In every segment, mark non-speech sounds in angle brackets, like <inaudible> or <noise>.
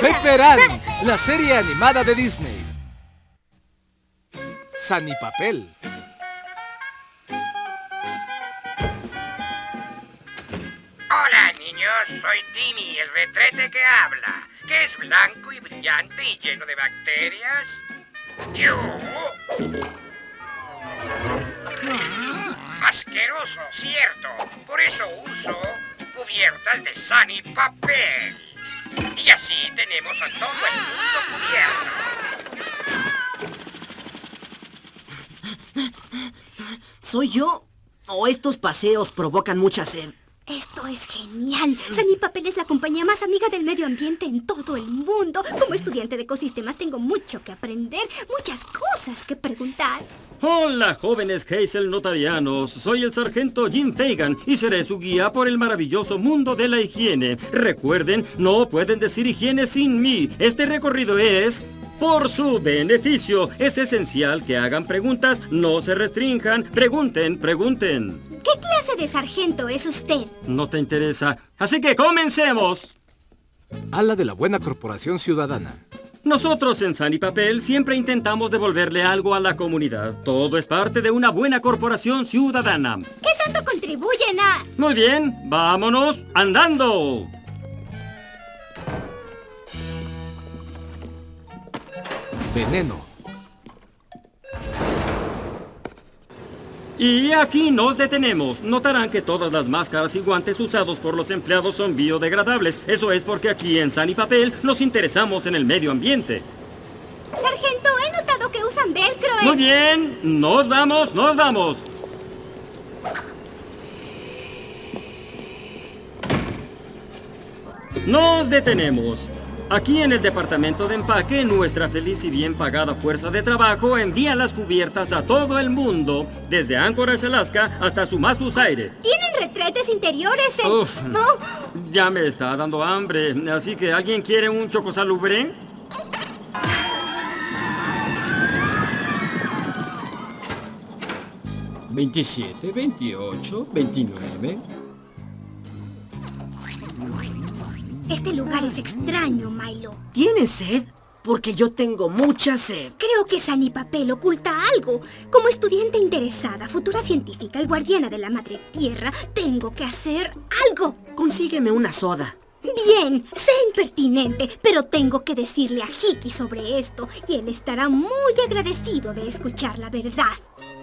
ya! ¡Una moneda! Pepper Ann, la serie animada de Disney. Sunny Papel. Hola, niños. Soy Timmy, el retrete que habla. Que es blanco y brillante y lleno de bacterias. Yo... Asqueroso, cierto. Por eso uso cubiertas de Sunny Papel. Y así tenemos a todo el mundo cubierto. ¿Soy yo? ¿O estos paseos provocan mucha sed? Esto es genial. Sunny Papel es la compañía más amiga del medio ambiente en todo el mundo. Como estudiante de ecosistemas tengo mucho que aprender, muchas cosas que preguntar. Hola, jóvenes Hazel notarianos. Soy el sargento Jim Fagan y seré su guía por el maravilloso mundo de la higiene. Recuerden, no pueden decir higiene sin mí. Este recorrido es... Por su beneficio, es esencial que hagan preguntas, no se restrinjan, pregunten, pregunten. ¿Qué clase de sargento es usted? No te interesa. Así que comencemos. Ala de la buena corporación ciudadana. Nosotros en San y Papel siempre intentamos devolverle algo a la comunidad. Todo es parte de una buena corporación ciudadana. ¿Qué tanto contribuyen a...? Muy bien, vámonos andando. Veneno. Y aquí nos detenemos. Notarán que todas las máscaras y guantes usados por los empleados son biodegradables. Eso es porque aquí en San y Papel nos interesamos en el medio ambiente. Sargento, he notado que usan velcro en... Muy bien, nos vamos, nos vamos. Nos detenemos. Aquí en el departamento de empaque, nuestra feliz y bien pagada fuerza de trabajo envía las cubiertas a todo el mundo, desde Anchorage, Alaska, hasta Sumasus Aire. Tienen retretes interiores en... Uf, Oh, ya me está dando hambre, así que ¿alguien quiere un chocosalubre? ¿27, 28, 29? Este lugar es extraño, Milo. ¿Tienes sed? Porque yo tengo mucha sed. Creo que Sunny Papel oculta algo. Como estudiante interesada, futura científica y guardiana de la Madre Tierra, tengo que hacer algo. Consígueme una soda. Bien, sé impertinente, pero tengo que decirle a Hiki sobre esto y él estará muy agradecido de escuchar la verdad.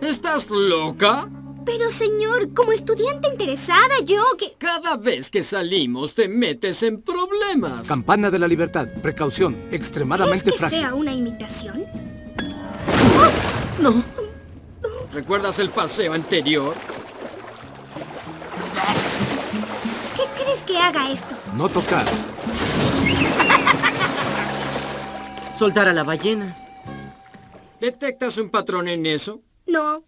¿Estás loca? Pero señor, como estudiante interesada, yo que... Cada vez que salimos te metes en problemas. Campana de la libertad. Precaución. ¿Es Extremadamente que frágil. sea una imitación? No, ¿Recuerdas el paseo anterior? ¿Qué crees que haga esto? No tocar. soltar a la ballena. ¿Detectas un patrón en eso? No.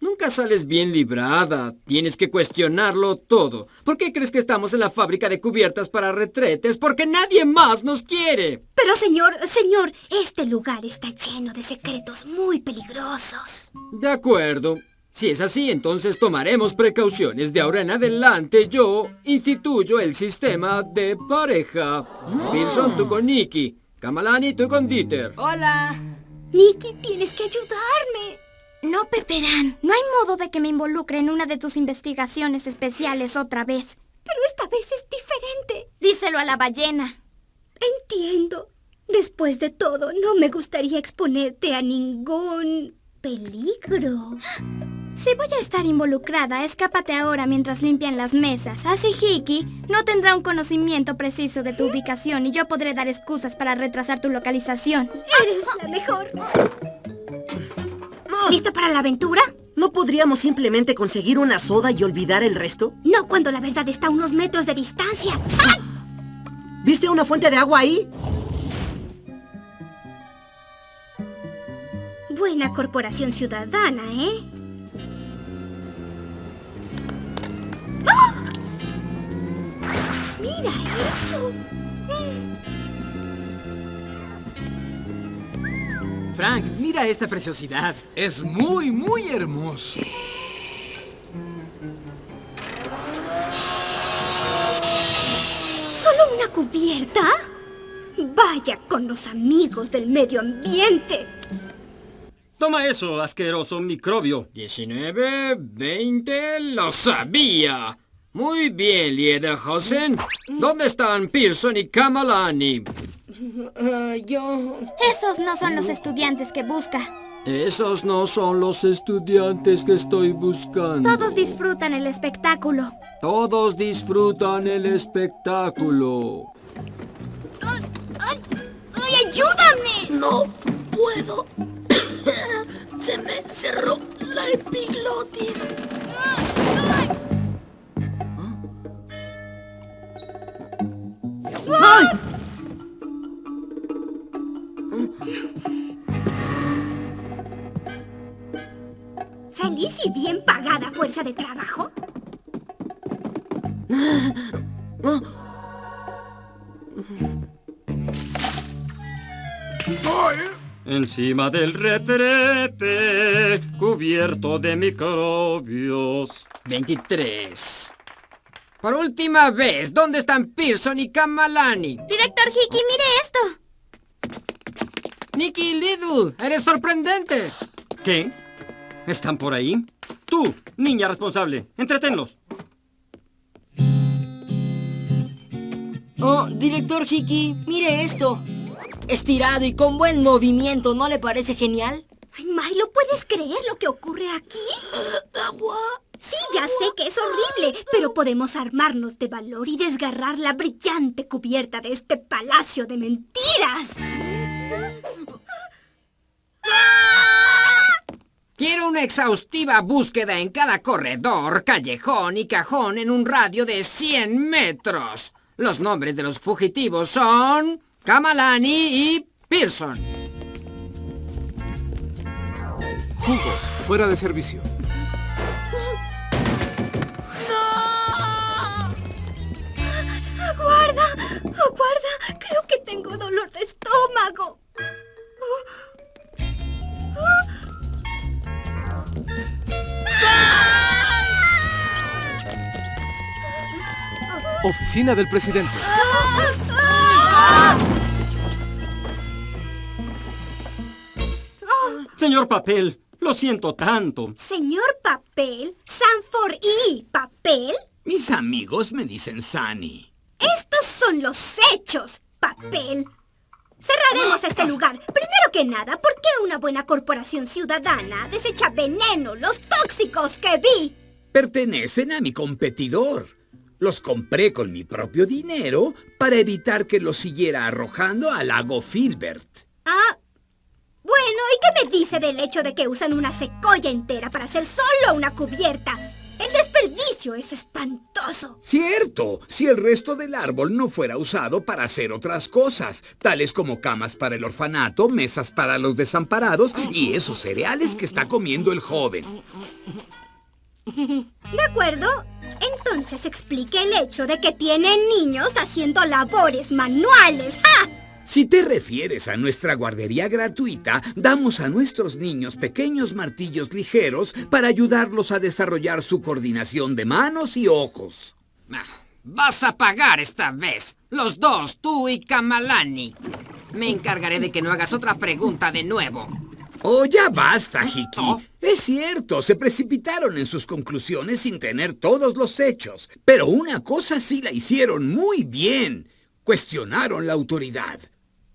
Nunca sales bien librada. Tienes que cuestionarlo todo. ¿Por qué crees que estamos en la fábrica de cubiertas para retretes? Porque nadie más nos quiere. Pero señor, señor, este lugar está lleno de secretos muy peligrosos. De acuerdo. Si es así, entonces tomaremos precauciones. De ahora en adelante yo instituyo el sistema de pareja. Wilson, tú con Nicky. Kamalani, tú con Dieter. Hola. Nicky, tienes que ayudarme. No, Peperán. No hay modo de que me involucre en una de tus investigaciones especiales otra vez. Pero esta vez es diferente. Díselo a la ballena. Entiendo. Después de todo, no me gustaría exponerte a ningún peligro. Si voy a estar involucrada, escápate ahora mientras limpian las mesas. Así Hiki no tendrá un conocimiento preciso de tu ubicación y yo podré dar excusas para retrasar tu localización. Eres la mejor. ¿Listo para la aventura? ¿No podríamos simplemente conseguir una soda y olvidar el resto? No cuando la verdad está a unos metros de distancia. <gasps> ¿Viste una fuente de agua ahí? Buena corporación ciudadana, ¿eh? ¡Ah! ¡Mira eso! Frank, mira esta preciosidad. Es muy, muy hermoso. Solo una cubierta? Vaya con los amigos del medio ambiente. Toma eso, asqueroso microbio. 19, 20, lo sabía. Muy bien, Liederhausen. ¿Dónde están Pearson y Kamalani? Yo... Esos no son los estudiantes que busca. Esos no son los estudiantes que estoy buscando. Todos disfrutan el espectáculo. Todos disfrutan el espectáculo. ¡Ay, ayúdame! No puedo. <coughs> Se me cerró la epiglotis. Encima del retrete, cubierto de microbios. 23. Por última vez, ¿dónde están Pearson y Kamalani? Director Hickey, mire esto. Nicky Little, eres sorprendente. ¿Qué? ¿Están por ahí? Tú, niña responsable, entretenlos. Oh, director Hiki, mire esto. Estirado y con buen movimiento, ¿no le parece genial? Ay, Milo, ¿puedes creer lo que ocurre aquí? Agua. Sí, ya sé que es horrible, pero podemos armarnos de valor y desgarrar la brillante cubierta de este palacio de mentiras. Quiero una exhaustiva búsqueda en cada corredor, callejón y cajón en un radio de 100 metros. Los nombres de los fugitivos son Kamalani y Pearson. Jugos, fuera de servicio. ¡Aguarda! ¡Aguarda! Oficina del presidente. Señor Papel, lo siento tanto. Señor Papel, Sanford y Papel, Mis amigos me dicen Sunny. estos son los hechos, Papel. Cerraremos este lugar. Primero que nada, ¿por qué una buena corporación ciudadana desecha veneno, los tóxicos que vi? Pertenecen a mi competidor. Los compré con mi propio dinero para evitar que los siguiera arrojando al lago Filbert. Ah, bueno, ¿y qué me dice del hecho de que usan una secoya entera para hacer solo una cubierta? El desperdicio es espantoso. Cierto, si el resto del árbol no fuera usado para hacer otras cosas, tales como camas para el orfanato, mesas para los desamparados y esos cereales que está comiendo el joven. ¿De acuerdo? Entonces explique el hecho de que tienen niños haciendo labores manuales. ¡Ja! Si te refieres a nuestra guardería gratuita, damos a nuestros niños pequeños martillos ligeros para ayudarlos a desarrollar su coordinación de manos y ojos. Ah, Vas a pagar esta vez. Los dos, tú y Kamalani. Me encargaré de que no hagas otra pregunta de nuevo. Oh, ya basta, Hiki. Es cierto, se precipitaron en sus conclusiones sin tener todos los hechos. Pero una cosa sí la hicieron muy bien. Cuestionaron la autoridad.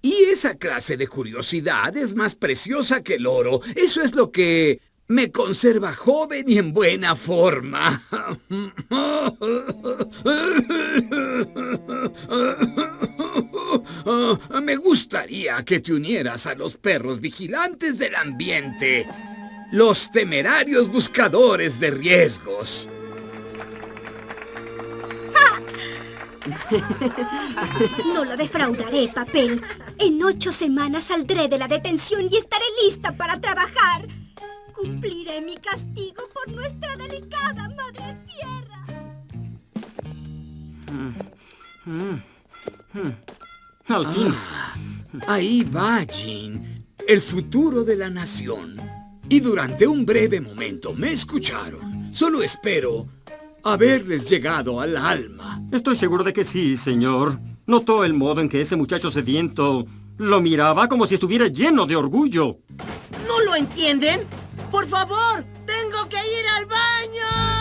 Y esa clase de curiosidad es más preciosa que el oro. Eso es lo que me conserva joven y en buena forma. <laughs> Me gustaría que te unieras a los perros vigilantes del ambiente. Los temerarios buscadores de riesgos. <laughs> No lo defraudaré, papel. En ocho semanas saldré de la detención y estaré lista para trabajar. Cumpliré mi castigo por nuestra delicada madre tierra. Al fin. Ahí va, Jean, el futuro de la nación. Y durante un breve momento me escucharon. Solo espero haberles llegado al alma. Estoy seguro de que sí, señor. Notó el modo en que ese muchacho sediento lo miraba como si estuviera lleno de orgullo. ¿No lo entienden? ¡Por favor! ¡Tengo que ir al baño!